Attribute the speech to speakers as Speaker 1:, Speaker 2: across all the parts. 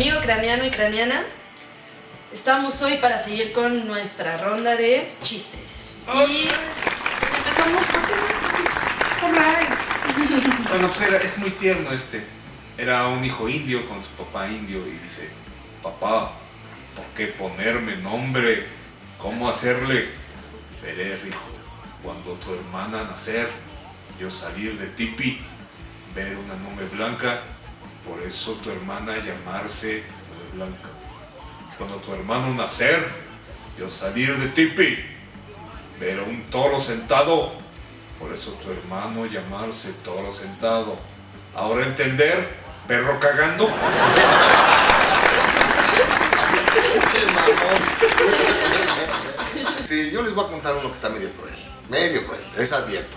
Speaker 1: amigo craneano y craneana. Estamos hoy para seguir con nuestra ronda de chistes. Y pues, empezamos por
Speaker 2: Bueno, pues era, es muy tierno este. Era un hijo indio con su papá indio y dice, papá, ¿por qué ponerme nombre? ¿Cómo hacerle? Veré, hijo, cuando tu hermana nacer, yo salir de tipi, ver una nube blanca, por eso tu hermana llamarse blanca. Cuando tu hermano nacer, yo salir de tipi, ver un toro sentado, por eso tu hermano llamarse toro sentado. Ahora entender, perro cagando.
Speaker 3: Yo les voy a contar uno que está medio cruel. Medio cruel, es advierto.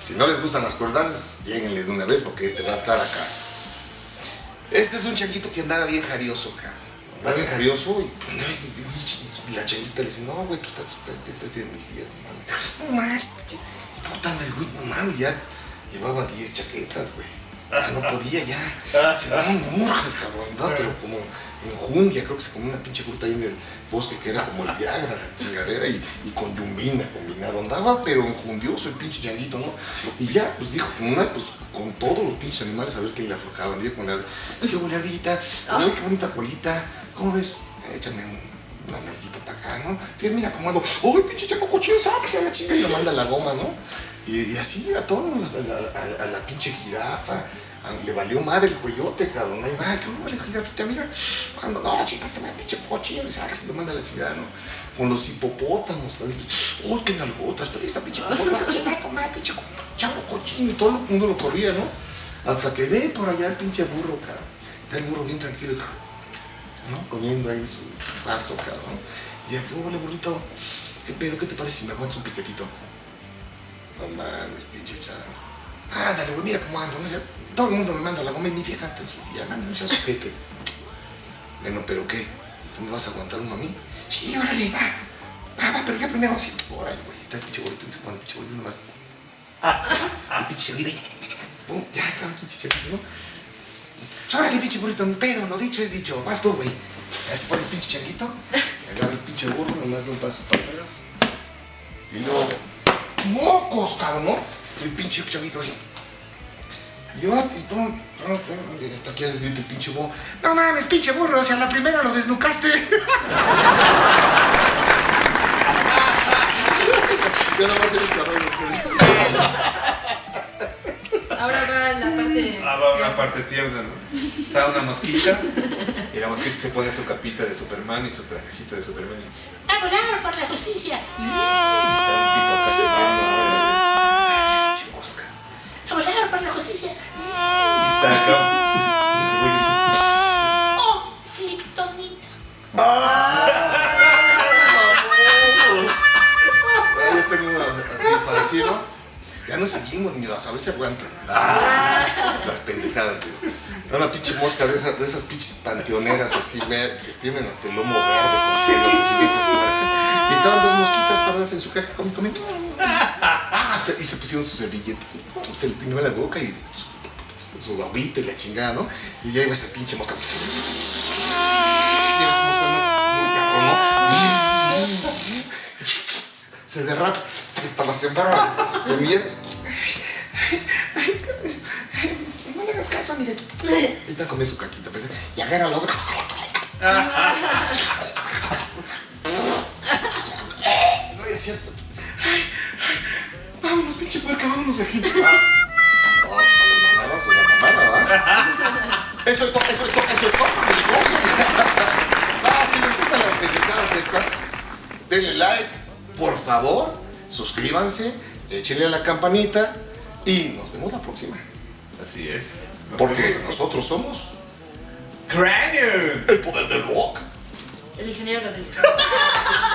Speaker 3: Si no les gustan las cuerdas, lléguenles de una vez porque este va a estar acá. Este es un changuito que andaba bien jarioso, acá. Andaba bien jarioso y, la changuita le dice, no, güey, tú estás, estás, estás de mis días, no mames. No mames, puta, el güey, no mames, ya llevaba 10 chaquetas, güey. Ya no podía, ya. Se no, no, cabrón, ¿no? pero como enjundia, creo que se comió una pinche fruta ahí en el bosque que era como el Viagra, la chingadera, y, y con yumbina combinado. Andaba, pero enjundioso el pinche changuito, ¿no? Y ya, pues dijo, como una, pues con todos los pinches animales a ver qué le aflojaban. Dijo con la, qué boladita, ay, qué bonita colita, ¿cómo ves? Échame un, una narguita para acá, ¿no? Fíjate, mira cómo ando, ¡ay, pinche chango cochino, sáquese a la chinga! Y le manda la goma, ¿no? Y, así a todos, a, la pinche jirafa, le valió madre el cuellote, cabrón. Ahí va, que vale jirafita, mira. Cuando, no, chingaste, me pinche cochino. Y se lo manda la chingada, ¿no? Con los hipopótamos, Uy, qué nalgotas, pero esta pinche hipopótamo, chingada, toma, pinche chavo cochino. Todo el mundo lo corría, ¿no? Hasta que ve por allá el pinche burro, cabrón. Está el burro bien tranquilo, ¿no? Comiendo ahí su pasto, cabrón. Y aquí, vale, burrito, ¿qué pedo? ¿Qué te parece si me aguantas un piquetito? No mames, pinche chavo. Ándale, güey, mira cómo ando. Todo el mundo me manda la goma y mi vieja anda en su día. Anda, no seas ojete. Bueno, ¿pero qué? ¿Y tú me vas a aguantar uno a mí? Sí, órale, va. Va, va, pero ya primero así. Órale, güey, está el pinche bolito. Se pone el pinche bolito nomás. El pinche bolito. Pum, ya está el pinche bolito, ¿no? Órale, pinche burrito, ni pedo, lo dicho es dicho. Vas tú, güey. Se pone el pinche changuito. Agarra el pinche burro, nomás da un paso para atrás. Y luego, mocos, cabrón, ¿no? El pinche changuito así. Y yo, y tú, y hasta aquí les grita el pinche burro. No mames, pinche burro, o sea, la primera lo desnucaste. ya no va a ser el cabrón,
Speaker 1: Ahora va la parte.
Speaker 2: Ah, va una parte tierna, ¿no? Está una mosquita y la mosquita se pone su capita de Superman y su trajecito de Superman. Y,
Speaker 4: ¡A volar por la justicia!
Speaker 2: está.
Speaker 4: ¡A volar por la justicia!
Speaker 2: Está acá.
Speaker 4: ¡Oh, Fliptonita!
Speaker 3: Yo tengo uno así parecido. Ya no seguimos, niños, a ver si aguantan. Ah, las pendejadas, tío. Era una pinche mosca de esas, de esas pinches panteoneras así, que tienen hasta el lomo verde con celos así esas. Y estaban dos mosquitas paradas en su caja comiendo, comiendo. Y se- pusieron su servilleta. Se le peinaba la boca y su, su babita y la chingada, ¿no? Y ya iba esa pinche mosca. Y ves cómo suena muy cabrón, ¿no? Se derrapa hasta la sembrada de miedo. No amiga. Ahorita come su caquita, y agarra la otra. No es cierto. Ay, ay, Vámonos, pinche puerca, vámonos de aquí. Eso es todo, eso es todo, eso es todo, amigos. Ah, si les gustan las pendejadas estas, denle like, por favor, suscríbanse, échenle a la campanita y nos vemos la próxima.
Speaker 2: Así es.
Speaker 3: Porque nosotros somos
Speaker 2: Cranium.
Speaker 3: el poder del rock.
Speaker 1: El ingeniero Rodríguez.